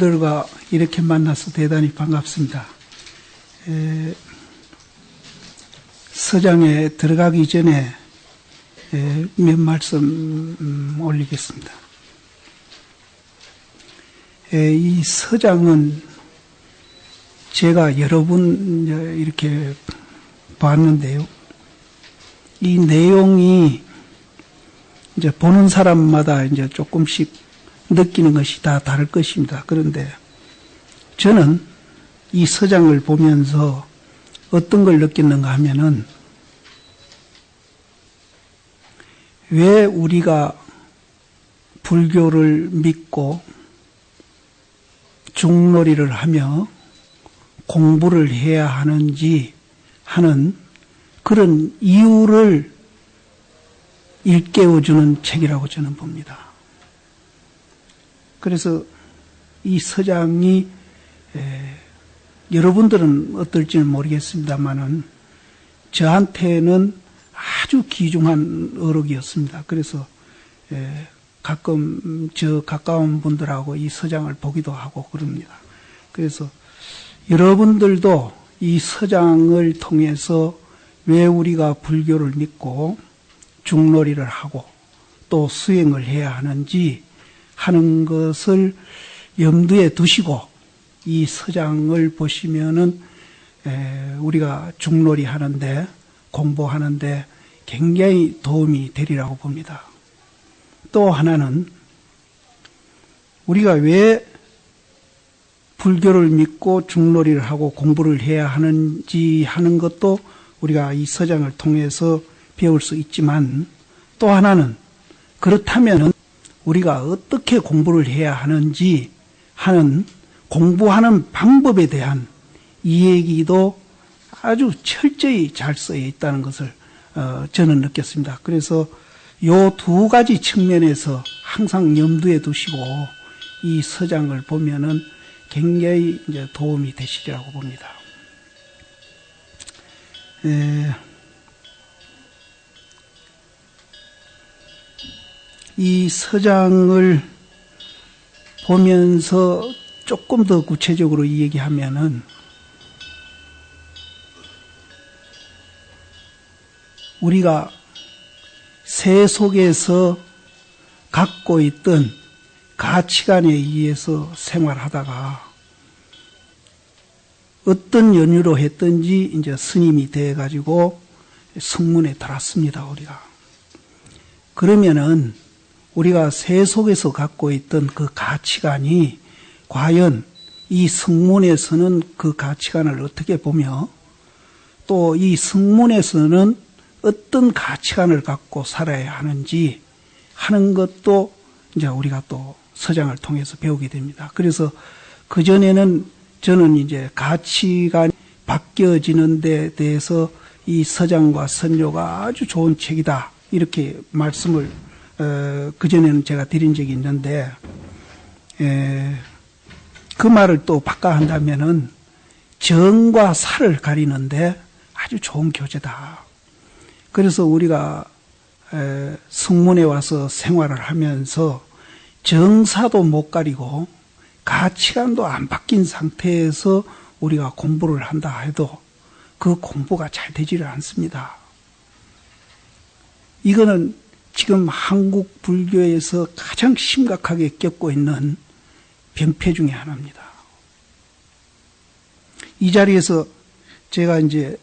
여러분들과 이렇게 만나서 대단히 반갑습니다. 에, 서장에 들어가기 전에 에, 몇 말씀 음, 올리겠습니다. 에, 이 서장은 제가 여러 분 이렇게 봤는데요. 이 내용이 이제 보는 사람마다 이제 조금씩 느끼는 것이 다 다를 것입니다. 그런데 저는 이 서장을 보면서 어떤 걸 느꼈는가 하면은 왜 우리가 불교를 믿고 중놀이를 하며 공부를 해야 하는지 하는 그런 이유를 일깨워주는 책이라고 저는 봅니다. 그래서 이 서장이 에, 여러분들은 어떨지는 모르겠습니다만은 저한테는 아주 귀중한 어록이었습니다. 그래서 에, 가끔 저 가까운 분들하고 이 서장을 보기도 하고 그럽니다. 그래서 여러분들도 이 서장을 통해서 왜 우리가 불교를 믿고 중놀이를 하고 또 수행을 해야 하는지 하는 것을 염두에 두시고 이 서장을 보시면은 우리가 중놀이 하는데 공부하는데 굉장히 도움이 되리라고 봅니다. 또 하나는 우리가 왜 불교를 믿고 중놀이를 하고 공부를 해야 하는지 하는 것도 우리가 이 서장을 통해서 배울 수 있지만 또 하나는 그렇다면 우리가 어떻게 공부를 해야 하는지 하는 공부하는 방법에 대한 이야기도 아주 철저히 잘 쓰여 있다는 것을 어, 저는 느꼈습니다. 그래서 요 두 가지 측면에서 항상 염두에 두시고 이 서장을 보면은 굉장히 이제 도움이 되시리라고 봅니다. 에, 이 서장을 보면서 조금 더 구체적으로 얘기하면은 우리가 새 속에서 갖고 있던 가치관에 의해서 생활하다가 어떤 연유로 했든지 이제 스님이 돼 가지고 성문에 들었습니다 우리가. 그러면은 우리가 새 속에서 갖고 있던 그 가치관이 과연 이 성문에서는 그 가치관을 어떻게 보며 또 이 성문에서는 어떤 가치관을 갖고 살아야 하는지 하는 것도 이제 우리가 또 서장을 통해서 배우게 됩니다. 그래서 그전에는 저는 이제 가치관이 바뀌어지는 데 대해서 이 서장과 선조가 아주 좋은 책이다. 이렇게 말씀을 어, 그전에는 제가 드린 적이 있는데 에, 그 말을 또 바꿔 한다면은 정과 사를 가리는데 아주 좋은 교재다. 그래서 우리가 에, 성문에 와서 생활을 하면서 정사도 못 가리고 가치관도 안 바뀐 상태에서 우리가 공부를 한다 해도 그 공부가 잘 되지를 않습니다. 이거는 지금 한국 불교에서 가장 심각하게 겪고 있는 병폐 중의 하나입니다. 이 자리에서 제가 이제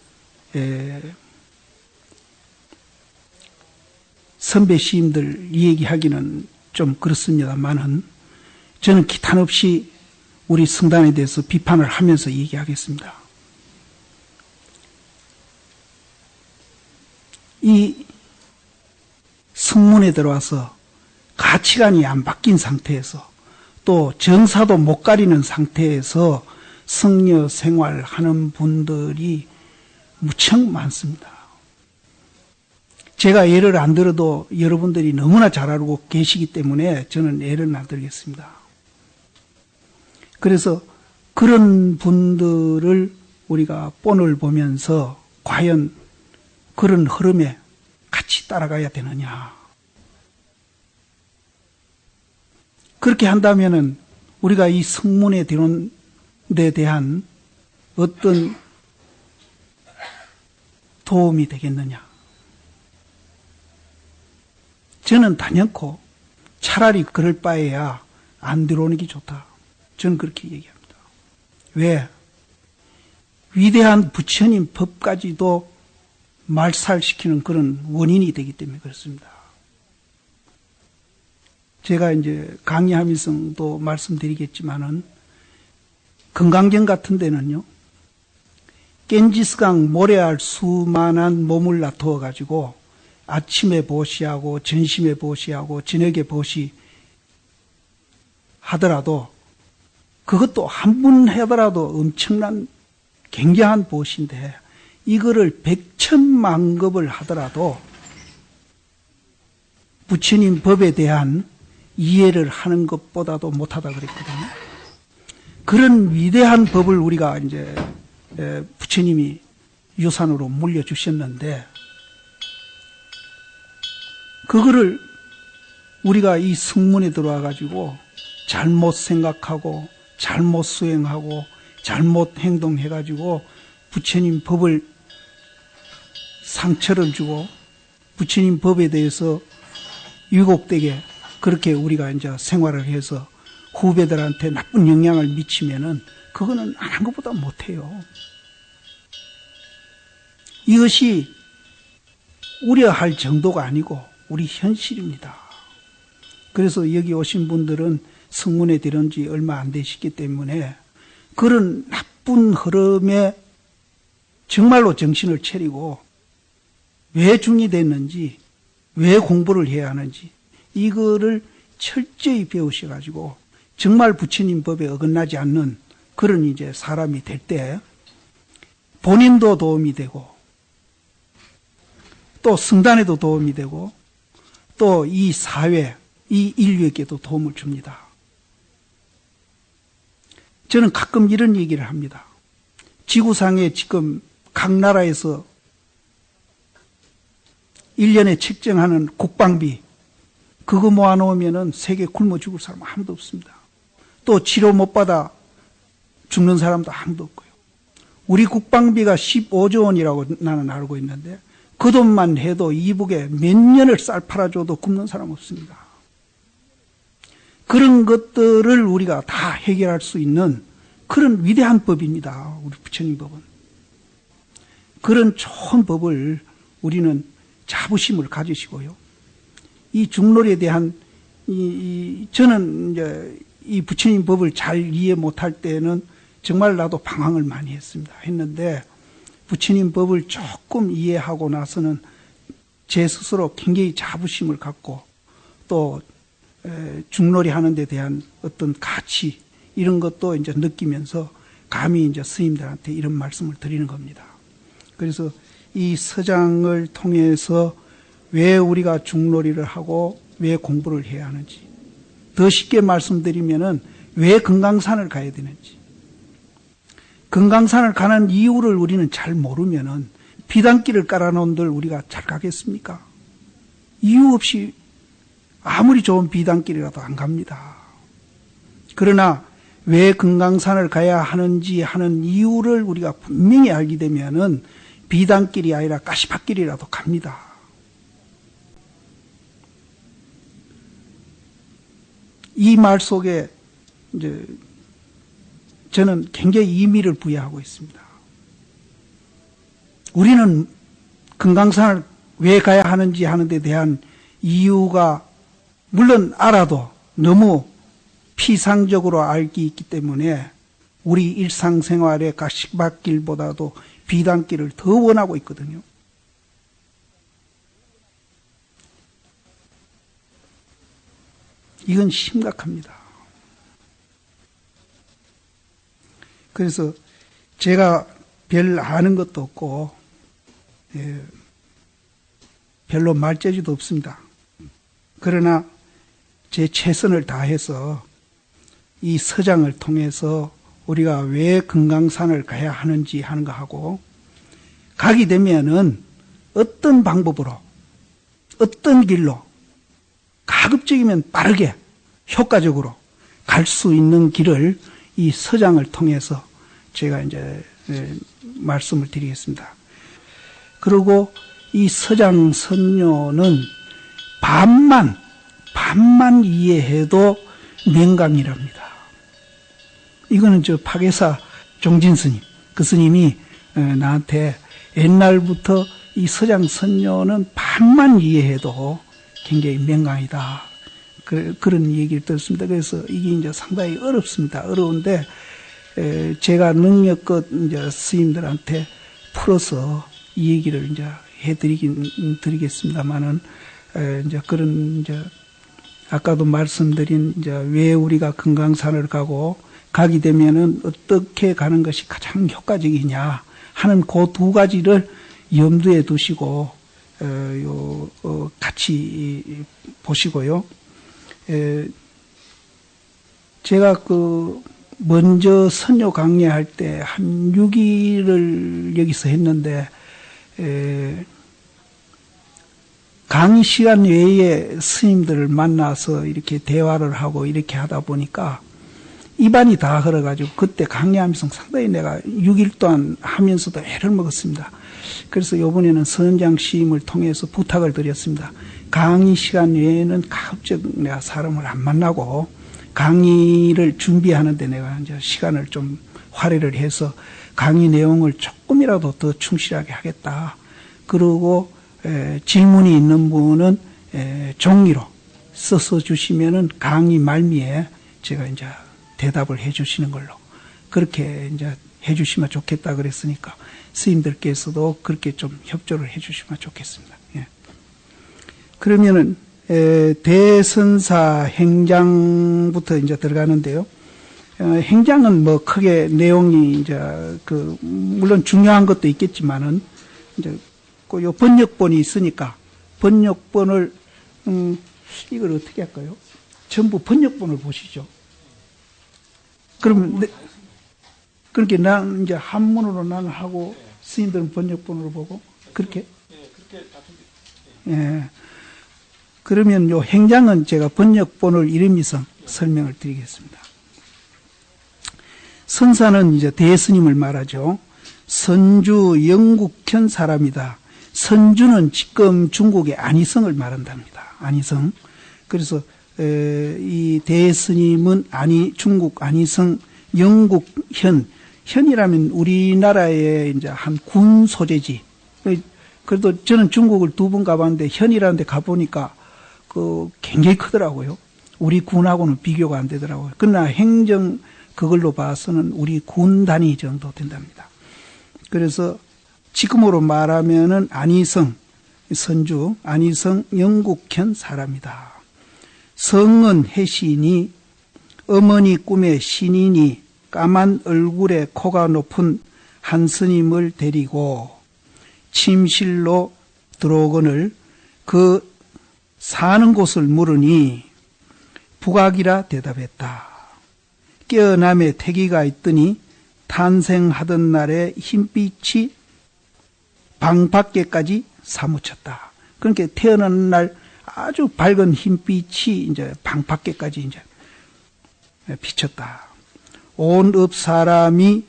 선배 시임들 얘기하기는 좀 그렇습니다만은 저는 기탄 없이 우리 성단에 대해서 비판을 하면서 얘기하겠습니다. 이 성문에 들어와서 가치관이 안 바뀐 상태에서 또 정사도 못 가리는 상태에서 성녀 생활하는 분들이 무척 많습니다. 제가 예를 안 들어도 여러분들이 너무나 잘 알고 계시기 때문에 저는 예를 안 들겠습니다. 그래서 그런 분들을 우리가 본을 보면서 과연 그런 흐름에 같이 따라가야 되느냐. 그렇게 한다면은 우리가 이 성문에 들어온 데 대한 어떤 도움이 되겠느냐? 저는 단연코 차라리 그럴 바에야 안 들어오는 게 좋다. 저는 그렇게 얘기합니다. 왜? 위대한 부처님 법까지도 말살시키는 그런 원인이 되기 때문에 그렇습니다. 제가 이제 강의하면서도 말씀드리겠지만은 건강경 같은 데는요, 겐지스강 모래알 수만한 몸을 놔두어 가지고 아침에 보시하고 전심에 보시하고 저녁에 보시 하더라도 그것도 한분 하더라도 엄청난 굉장한 보시인데 이거를 백천만급을 하더라도 부처님 법에 대한 이해를 하는 것보다도 못하다 그랬거든요. 그런 위대한 법을 우리가 이제 부처님이 유산으로 물려주셨는데 그거를 우리가 이 성문에 들어와 가지고 잘못 생각하고 잘못 수행하고 잘못 행동해 가지고 부처님 법을 상처를 주고 부처님 법에 대해서 유곡되게 그렇게 우리가 이제 생활을 해서 후배들한테 나쁜 영향을 미치면은 그거는 안 한 것보다 못해요. 이것이 우려할 정도가 아니고 우리 현실입니다. 그래서 여기 오신 분들은 성문에 들은 지 얼마 안 되시기 때문에 그런 나쁜 흐름에 정말로 정신을 차리고 왜 중이 됐는지, 왜 공부를 해야 하는지, 이거를 철저히 배우셔가지고 정말 부처님 법에 어긋나지 않는 그런 이제 사람이 될 때 본인도 도움이 되고 또 성단에도 도움이 되고 또 이 사회, 이 인류에게도 도움을 줍니다. 저는 가끔 이런 얘기를 합니다. 지구상에 지금 각 나라에서 1년에 책정하는 국방비, 그거 모아놓으면 세계 굶어 죽을 사람 아무도 없습니다. 또 치료 못 받아 죽는 사람도 아무도 없고요. 우리 국방비가 15조 원이라고 나는 알고 있는데 그 돈만 해도 이북에 몇 년을 쌀 팔아줘도 굶는 사람 없습니다. 그런 것들을 우리가 다 해결할 수 있는 그런 위대한 법입니다. 우리 부처님 법은. 그런 좋은 법을 우리는 자부심을 가지시고요. 이 중놀이에 대한 이, 이, 저는 이제 이 부처님 법을 잘 이해 못할 때는 정말 나도 방황을 많이 했습니다. 했는데 부처님 법을 조금 이해하고 나서는 제 스스로 굉장히 자부심을 갖고 또 중놀이 하는 데 대한 어떤 가치 이런 것도 이제 느끼면서 감히 이제 스님들한테 이런 말씀을 드리는 겁니다. 그래서 이 서장을 통해서 왜 우리가 중놀이를 하고 왜 공부를 해야 하는지 더 쉽게 말씀드리면은 왜 금강산을 가야 되는지 금강산을 가는 이유를 우리는 잘 모르면은 비단길을 깔아놓은들 우리가 잘 가겠습니까? 이유 없이 아무리 좋은 비단길이라도 안 갑니다. 그러나 왜 금강산을 가야 하는지 하는 이유를 우리가 분명히 알게 되면은 비단길이 아니라 가시밭길이라도 갑니다. 이 말 속에 이제 저는 굉장히 의미를 부여하고 있습니다. 우리는 금강산을 왜 가야 하는지 하는 데 대한 이유가 물론 알아도 너무 피상적으로 알기 있기 때문에 우리 일상생활의 가시밭길보다도 비단길을 더 원하고 있거든요. 이건 심각합니다. 그래서 제가 별 아는 것도 없고 예, 별로 말재주도 없습니다. 그러나 제 최선을 다해서 이 서장을 통해서 우리가 왜 금강산을 가야 하는지 하는 거 하고 가게 되면은 어떤 방법으로 어떤 길로 가급적이면 빠르게 효과적으로 갈 수 있는 길을 이 서장을 통해서 제가 이제 예, 말씀을 드리겠습니다. 그리고 이 서장 선녀는 반만 반만 이해해도 맹강이랍니다. 이거는 저 파괴사 종진 스님 그 스님이 어, 나한테 옛날부터 이 서장 선녀는 반만 이해해도 굉장히 맹강이다. 그, 런 얘기를 들었습니다. 그래서 이게 이제 상당히 어렵습니다. 어려운데 제가 능력껏 이제 스님들한테 풀어서 이 얘기를 이제 해드리긴 드리겠습니다만은 이제 그런 이제 아까도 말씀드린 이제 왜 우리가 금강산을 가고 가게 되면은 어떻게 가는 것이 가장 효과적이냐 하는 그 두 가지를 염두에 두시고 어, 요, 어, 같이 보시고요. 에, 제가 그 먼저 선녀 강의할 때 한 6일을 여기서 했는데 에, 강의 시간 외에 스님들을 만나서 이렇게 대화를 하고 이렇게 하다 보니까 입안이 다 흘러가지고 그때 강의하면서 상당히 내가 6일 동안 하면서도 애를 먹었습니다. 그래서 이번에는 선장 시임을 통해서 부탁을 드렸습니다. 강의 시간 외에는 가급적 내가 사람을 안 만나고 강의를 준비하는데 내가 이제 시간을 좀 활애를 해서 강의 내용을 조금이라도 더 충실하게 하겠다. 그리고 에, 질문이 있는 분은 에, 종이로 써서 주시면은 강의 말미에 제가 이제 대답을 해 주시는 걸로 그렇게 이제 해 주시면 좋겠다 그랬으니까 스님들께서도 그렇게 좀 협조를 해 주시면 좋겠습니다. 예. 그러면은 대선사 행장부터 이제 들어가는데요. 어, 행장은 뭐 크게 내용이 이제 그 물론 중요한 것도 있겠지만은 이제 그요 번역본이 있으니까 번역본을 음 이걸 어떻게 할까요? 전부 번역본을 보시죠. 그러면 네, 그렇게 난 이제 한문으로 나는 하고 스님들은 번역본으로 보고 그렇게 예. 그러면 요 행장은 제가 번역본을 이름이서 설명을 드리겠습니다. 선사는 이제 대스님을 말하죠. 선주 영국현 사람이다. 선주는 지금 중국의 안희성을 말한답니다. 안희성. 그래서 이 대스님은 아니 중국 안희성 영국 현 현이라면 우리나라의 이제 한 군 소재지. 그래도 저는 중국을 두 번 가봤는데 현이라는 데 가보니까 그 굉장히 크더라고요. 우리 군하고는 비교가 안 되더라고요. 그러나 행정 그걸로 봐서는 우리 군 단위 정도 된답니다. 그래서 지금으로 말하면은 안희성 선주 안희성 영국현 사람이다. 성은 해신이 어머니 꿈의 신인이 까만 얼굴에 코가 높은 한 스님을 데리고 침실로 들어오거늘 그 사는 곳을 물으니 북악이라 대답했다. 깨어남에 태기가 있더니 탄생하던 날에 흰빛이 방 밖에까지 사무쳤다. 그러니까 태어난 날 아주 밝은 흰빛이 이제 방 밖에까지 이제 비쳤다. 온읍 사람이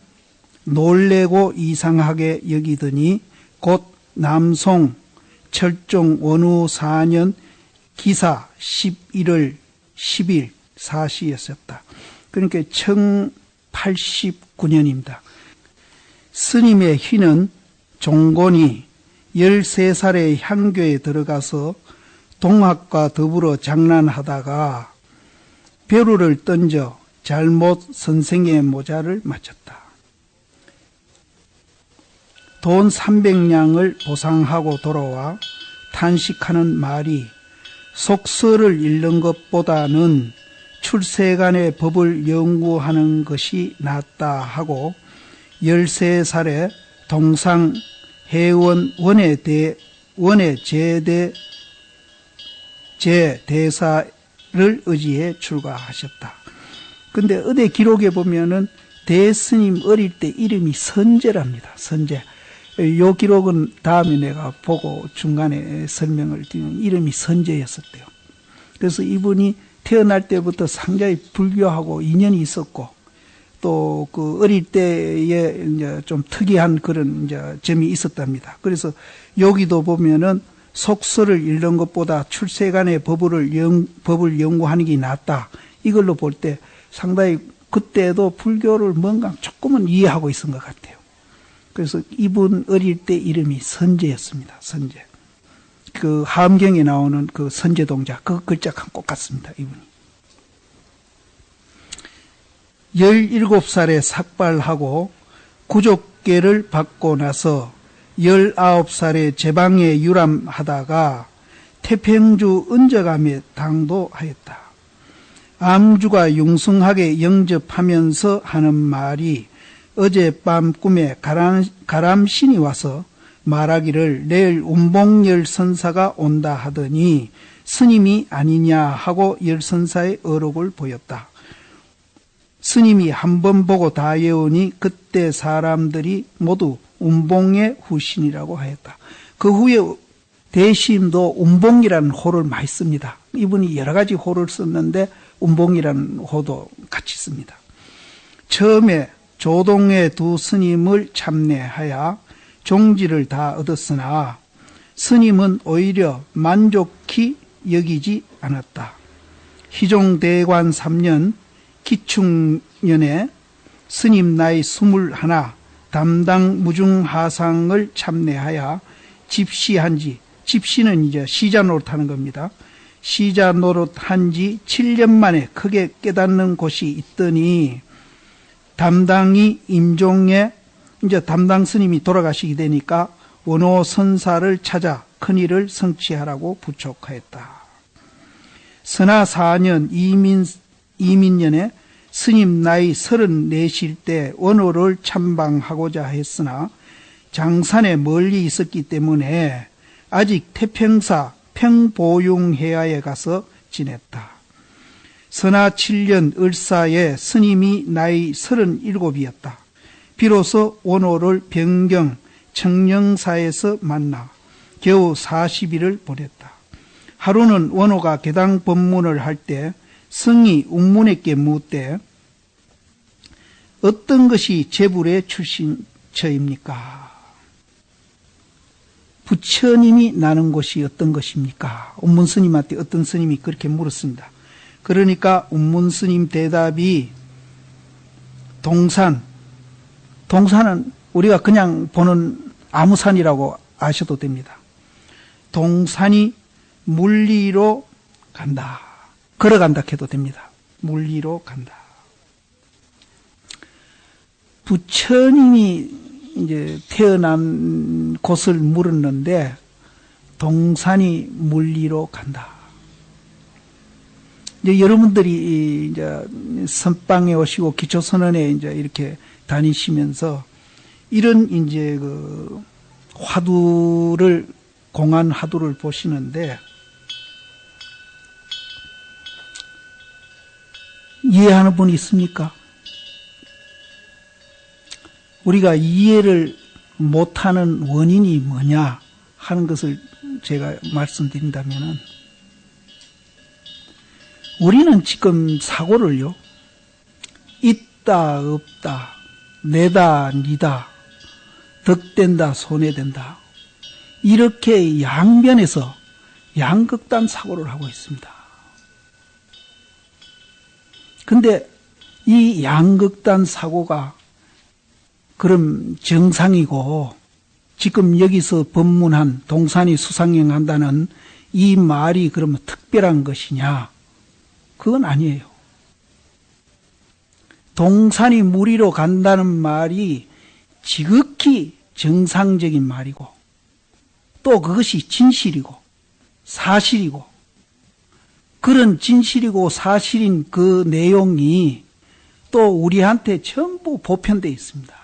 놀래고 이상하게 여기더니 곧 남송 철종 원후 4년 기사 11월 10일 사시였었다. 그러니까 1089년입니다. 스님의 희는 종곤이 13살의 향교에 들어가서 동학과 더불어 장난하다가 벼루를 던져 잘못 선생의 모자를 맞췄다. 돈 300냥을 보상하고 돌아와 탄식하는 말이 속설을 읽는 것보다는 출세간의 법을 연구하는 것이 낫다 하고 13살에 동상 해원 원의 대 원의 제대 제 대사를 의지해 출가하셨다. 근데 어디 기록에 보면은 대스님 어릴 때 이름이 선제랍니다. 선제. 요 기록은 다음에 내가 보고 중간에 설명을 드리면 이름이 선제였었대요. 그래서 이분이 태어날 때부터 상당히 불교하고 인연이 있었고 또 그 어릴 때에 이제 좀 특이한 그런 이제 점이 있었답니다. 그래서 여기도 보면은 속설을 읽는 것보다 출세간의 법을 연, 법을 연구하는 게 낫다. 이걸로 볼 때 상당히 그때도 불교를 뭔가 조금은 이해하고 있은 것 같아요. 그래서 이분 어릴 때 이름이 선제였습니다. 선제. 그 함경에 나오는 그 선제 동자 그 글자가 꼭 같습니다. 이분이. 17살에 삭발하고 구족계를 받고 나서 19살에 제방에 유람하다가 태평주 은저감에 당도하였다. 암주가 융성하게 영접하면서 하는 말이 어젯밤 꿈에 가람, 가람신이 와서 말하기를 내일 운봉열 선사가 온다 하더니 스님이 아니냐 하고 열선사의 어록을 보였다. 스님이 한 번 보고 다 외우니 그때 사람들이 모두 운봉의 후신이라고 하였다. 그 후에 대심도 운봉이라는 호를 많이 씁니다. 이분이 여러 가지 호를 썼는데 운봉이라는 호도 같이 씁니다. 처음에 조동의 두 스님을 참내하여 종지를 다 얻었으나 스님은 오히려 만족히 여기지 않았다. 희종대관 3년 기충년에 스님 나이 21 담당 무중하상을 참내하여 집시한 지 집시는 이제 시자 노릇하는 겁니다. 시자 노릇한 지 7년 만에 크게 깨닫는 곳이 있더니 담당이 임종에 이제 담당 스님이 돌아가시게 되니까 원호 선사를 찾아 큰일을 성취하라고 부촉하였다. 선하 4년 이민, 이민년에 스님 나이 34실 때 원호를 참방하고자 했으나 장산에 멀리 있었기 때문에 아직 태평사 평보융해야에 가서 지냈다. 선하 7년 을사에 스님이 나이 37이었다. 비로소 원호를 변경 청령사에서 만나 겨우 40일을 보냈다. 하루는 원호가 개당 법문을 할 때 성이 웅문에게 묻되 어떤 것이 재불의 출신처입니까? 부처님이 나는 곳이 어떤 것입니까? 운문 스님한테 어떤 스님이 그렇게 물었습니다. 그러니까 운문 스님 대답이 동산, 동산은 우리가 그냥 보는 아무 산이라고 아셔도 됩니다. 동산이 물리로 간다. 걸어간다 해도 됩니다. 물리로 간다. 부처님이 이제 태어난 곳을 물었는데 동산이 물리로 간다. 이제 여러분들이 이제 선방에 오시고 기초 선언에 이제 이렇게 다니시면서 이런 이제 그 화두를 공안 화두를 보시는데 이해하는 분이 있습니까? 우리가 이해를 못하는 원인이 뭐냐 하는 것을 제가 말씀드린다면은 우리는 지금 사고를요 있다 없다 내다 니다 덕된다 손해된다 이렇게 양변에서 양극단 사고를 하고 있습니다. 근데 이 양극단 사고가 그럼 정상이고 지금 여기서 법문한 동산이 수상행한다는 이 말이 그러면 특별한 것이냐? 그건 아니에요. 동산이 무리로 간다는 말이 지극히 정상적인 말이고 또 그것이 진실이고 사실이고 그런 진실이고 사실인 그 내용이 또 우리한테 전부 보편되어 있습니다.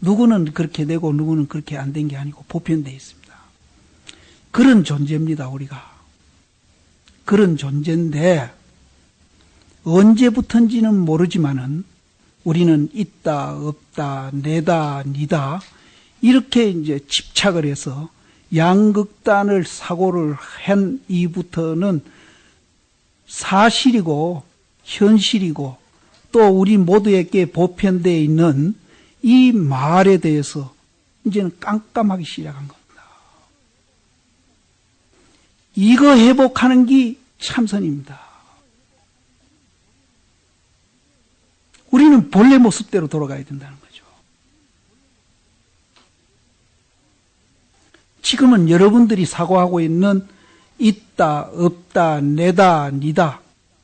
누구는 그렇게 되고 누구는 그렇게 안 된 게 아니고 보편되어 있습니다. 그런 존재입니다, 우리가. 그런 존재인데 언제부턴지는 모르지만은 우리는 있다, 없다, 내다, 니다 이렇게 이제 집착을 해서 양극단을 사고를 한 이부터는 사실이고 현실이고 또 우리 모두에게 보편되어 있는 이 말에 대해서 이제는 깜깜하기 시작한 겁니다. 이거 회복하는 게 참선입니다. 우리는 본래 모습대로 돌아가야 된다는 거죠. 지금은 여러분들이 사고하고 있는 있다, 없다, 내다, 니다,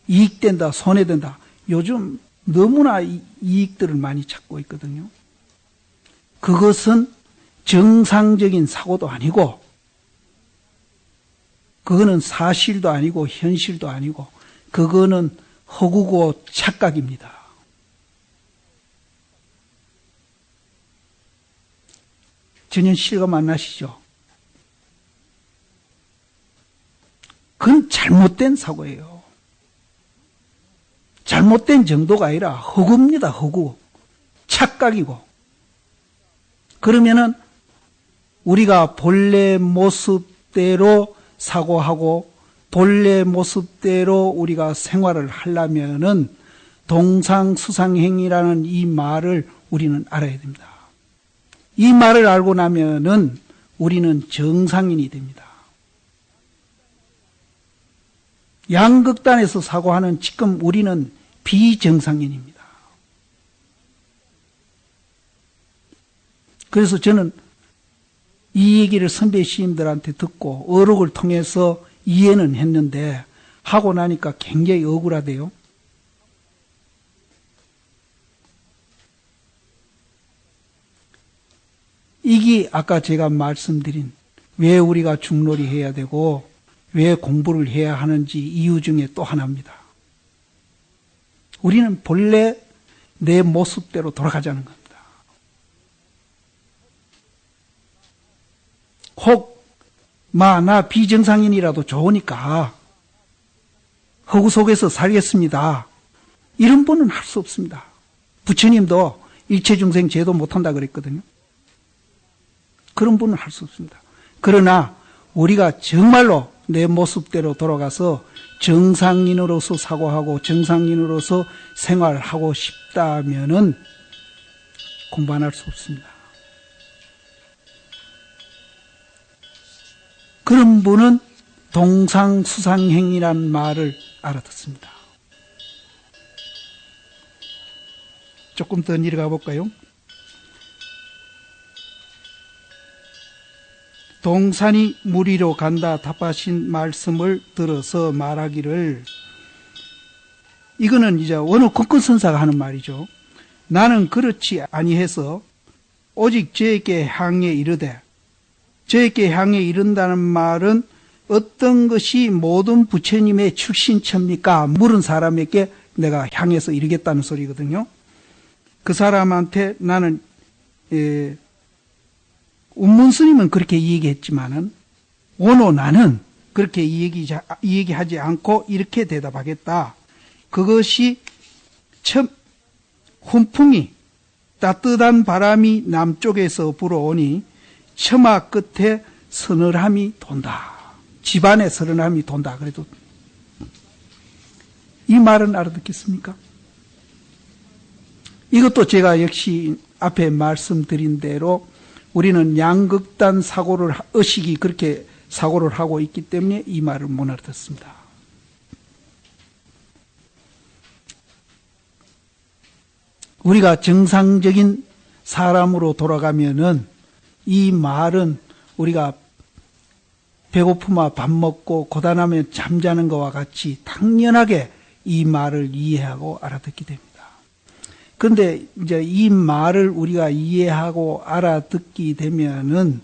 이익된다, 손해된다. 요즘 너무나 이익들을 많이 찾고 있거든요. 그것은 정상적인 사고도 아니고, 그거는 사실도 아니고, 현실도 아니고, 그거는 허구고 착각입니다. 전혀 실감 안 나시죠? 그건 잘못된 사고예요. 잘못된 정도가 아니라 허구입니다, 허구. 착각이고. 그러면은 우리가 본래 모습대로 사고하고 본래 모습대로 우리가 생활을 하려면은 동상수상행이라는 이 말을 우리는 알아야 됩니다. 이 말을 알고 나면은 우리는 정상인이 됩니다. 양극단에서 사고하는 지금 우리는 비정상인입니다. 그래서 저는 이 얘기를 선배 시인들한테 듣고 어록을 통해서 이해는 했는데 하고 나니까 굉장히 억울하대요. 이게 아까 제가 말씀드린 왜 우리가 중놀이 해야 되고 왜 공부를 해야 하는지 이유 중에 또 하나입니다. 우리는 본래 내 모습대로 돌아가자는 겁니다. 혹, 마, 나 비정상인이라도 좋으니까 허구 속에서 살겠습니다. 이런 분은 할 수 없습니다. 부처님도 일체중생 제도 못한다 그랬거든요. 그런 분은 할 수 없습니다. 그러나 우리가 정말로 내 모습대로 돌아가서 정상인으로서 사고하고 정상인으로서 생활하고 싶다면은 공부 안 할 수 없습니다. 그런 분은 동상수상행이란 말을 알아듣습니다. 조금 더 내려가 볼까요? 동산이 무리로 간다 답하신 말씀을 들어서 말하기를 이거는 이제 어느 국권선사가 하는 말이죠. 나는 그렇지 아니해서 오직 저에게 향해 이르되 저에게 향해 이른다는 말은 어떤 것이 모든 부처님의 출신처입니까? 물은 사람에게 내가 향해서 이르겠다는 소리거든요. 그 사람한테 나는 예, 운문 스님은 그렇게 얘기했지만은 오노 나는 그렇게 얘기, 얘기하지 않고 이렇게 대답하겠다. 그것이 첫 훈풍이 따뜻한 바람이 남쪽에서 불어오니 처마 끝에 서늘함이 돈다. 집안에 서늘함이 돈다. 그래도 이 말은 알아듣겠습니까? 이것도 제가 역시 앞에 말씀드린 대로 우리는 양극단 사고를 의식이 그렇게 사고를 하고 있기 때문에 이 말을 못 알아듣습니다. 우리가 정상적인 사람으로 돌아가면은 이 말은 우리가 배고프면 밥 먹고 고단하면 잠자는 것과 같이 당연하게 이 말을 이해하고 알아듣게 됩니다. 그런데 이제 이 말을 우리가 이해하고 알아듣게 되면은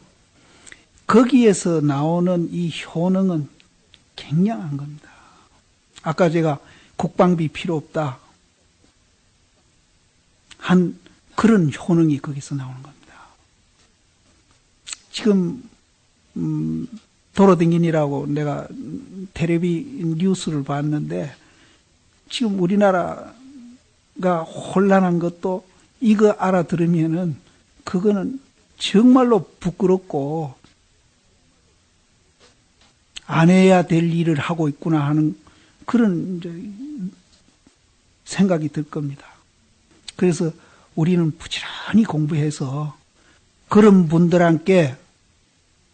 거기에서 나오는 이 효능은 굉장한 겁니다. 아까 제가 국방비 필요 없다. 한 그런 효능이 거기서 나오는 겁니다. 지금 음, 도로댕긴이라고 내가 테레비 뉴스를 봤는데 지금 우리나라 가 혼란한 것도 이거 알아들으면은 그거는 정말로 부끄럽고 안 해야 될 일을 하고 있구나 하는 그런 생각이 들 겁니다. 그래서 우리는 부지런히 공부해서 그런 분들한테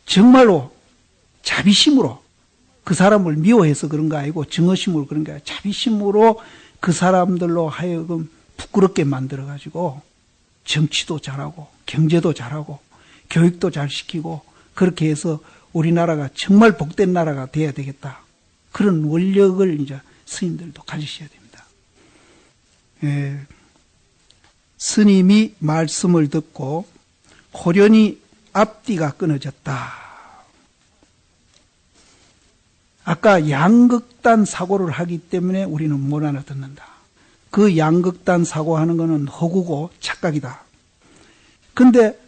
정말로 자비심으로 그 사람을 미워해서 그런 거 아니고 증오심으로 그런 게 자비심으로 그 사람들로 하여금 부끄럽게 만들어 가지고 정치도 잘하고 경제도 잘하고 교육도 잘 시키고 그렇게 해서 우리나라가 정말 복된 나라가 돼야 되겠다. 그런 원력을 이제 스님들도 가지셔야 됩니다. 예, 스님이 말씀을 듣고 호련히 앞뒤가 끊어졌다. 아까 양극단 사고를 하기 때문에 우리는 못 알아듣는다. 그 양극단 사고하는 것은 허구고 착각이다. 근데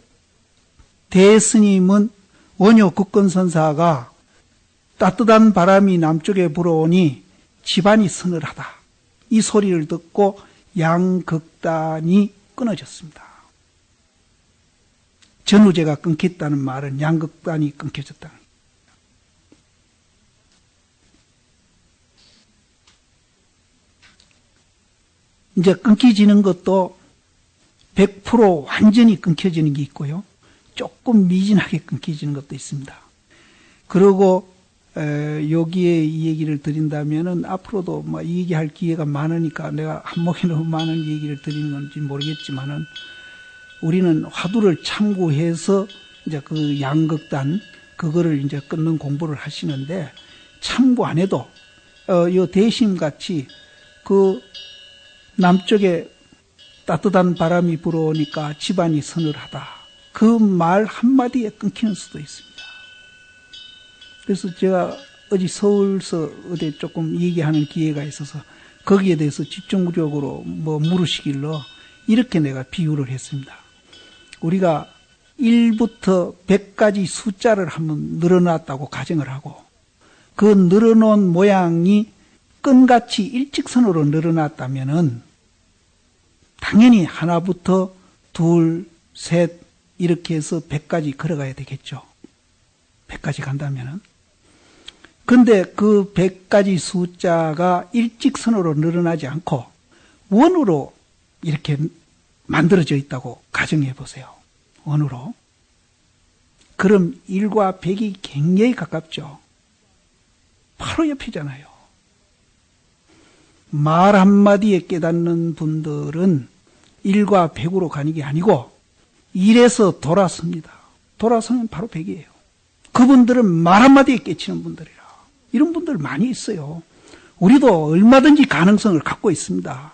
대스님은 원효 국건선사가 따뜻한 바람이 남쪽에 불어오니 집안이 서늘하다. 이 소리를 듣고 양극단이 끊어졌습니다. 전우제가 끊겼다는 말은 양극단이 끊겨졌다. 이제 끊기지는 것도 100% 완전히 끊겨지는 게 있고요. 조금 미진하게 끊겨지는 것도 있습니다. 그리고 여기에 이 얘기를 드린다면은 앞으로도 뭐 얘기할 기회가 많으니까 내가 한목에 너무 많은 얘기를 드리는 건지 모르겠지만은 우리는 화두를 참고해서 이제 그 양극단 그거를 이제 끊는 공부를 하시는데 참고 안 해도 어 요 대심 같이 그 남쪽에 따뜻한 바람이 불어오니까 집안이 서늘하다. 그 말 한마디에 끊기는 수도 있습니다. 그래서 제가 어제 서울서 어디 조금 얘기하는 기회가 있어서 거기에 대해서 집중적으로 뭐 물으시길로 이렇게 내가 비유를 했습니다. 우리가 1부터 100까지 숫자를 한번 늘어놨다고 가정을 하고 그 늘어놓은 모양이 끈같이 일직선으로 늘어났다면은 당연히 하나부터 둘, 셋 이렇게 해서 100까지 걸어가야 되겠죠. 100까지 간다면은. 근데 그 100가지 숫자가 일직선으로 늘어나지 않고 원으로 이렇게 만들어져 있다고 가정해 보세요. 원으로. 그럼 1과 100이 굉장히 가깝죠. 바로 옆이잖아요. 말 한마디에 깨닫는 분들은 1과 100으로 가는 게 아니고 1에서 돌아섭니다. 돌아서면 바로 100이에요. 그분들은 말 한마디에 깨치는 분들이라. 이런 분들 많이 있어요. 우리도 얼마든지 가능성을 갖고 있습니다.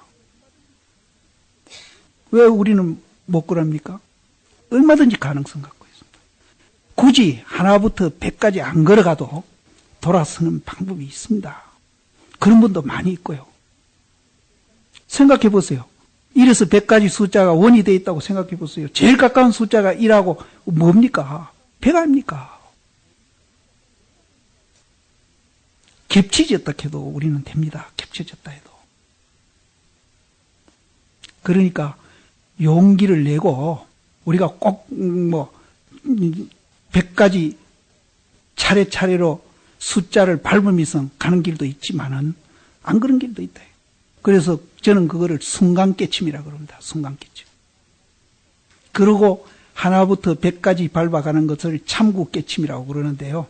왜 우리는 못 그럽니까? 얼마든지 가능성 갖고 있습니다. 굳이 하나부터 100까지 안 걸어가도 돌아서는 방법이 있습니다. 그런 분도 많이 있고요. 생각해 보세요. 1에서 100까지 숫자가 원이 되어 있다고 생각해 보세요. 제일 가까운 숫자가 1하고 뭡니까? 100 아닙니까? 겹치졌다 해도 우리는 됩니다. 겹쳐졌다 해도. 그러니까 용기를 내고 우리가 꼭뭐 100가지 차례차례로 숫자를 밟으면서 가는 길도 있지만은 안 그런 길도 있다. 그래서 저는 그거를 순간 깨침이라 그럽니다. 순간 깨침. 그리고 하나부터 백까지 밟아가는 것을 참구 깨침이라고 그러는데요.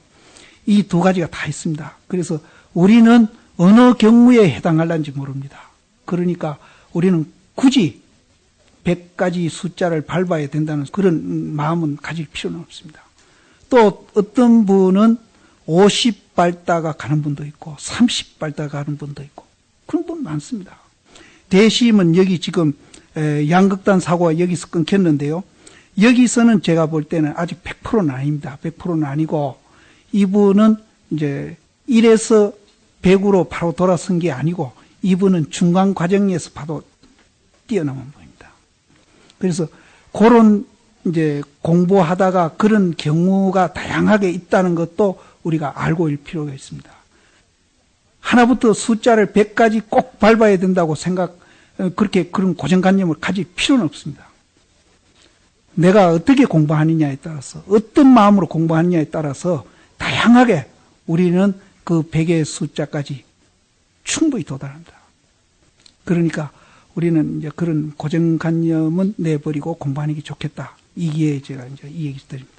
이 두 가지가 다 있습니다. 그래서 우리는 어느 경우에 해당할는지 모릅니다. 그러니까 우리는 굳이 100가지 숫자를 밟아야 된다는 그런 마음은 가질 필요는 없습니다. 또 어떤 분은 50 밟다가 가는 분도 있고 30 밟다가 가는 분도 있고 그런 분 많습니다. 대심은 여기 지금 양극단 사고가 여기서 끊겼는데요. 여기서는 제가 볼 때는 아직 100%는 아닙니다. 100%는 아니고 이분은 이제 1에서 100으로 바로 돌아선 게 아니고 이분은 중간 과정에서 바로 뛰어넘은 분입니다. 그래서 그런 이제 공부하다가 그런 경우가 다양하게 있다는 것도 우리가 알고 일 필요가 있습니다. 하나부터 숫자를 100까지 꼭 밟아야 된다고 생각, 어, 그렇게 그런 고정관념을 가질 필요는 없습니다. 내가 어떻게 공부하느냐에 따라서, 어떤 마음으로 공부하느냐에 따라서 다양하게 우리는 그 100의 숫자까지 충분히 도달한다. 그러니까 우리는 이제 그런 고정관념은 내버리고 공부하는 게 좋겠다. 이게 제가 이제 이 얘기 드립니다.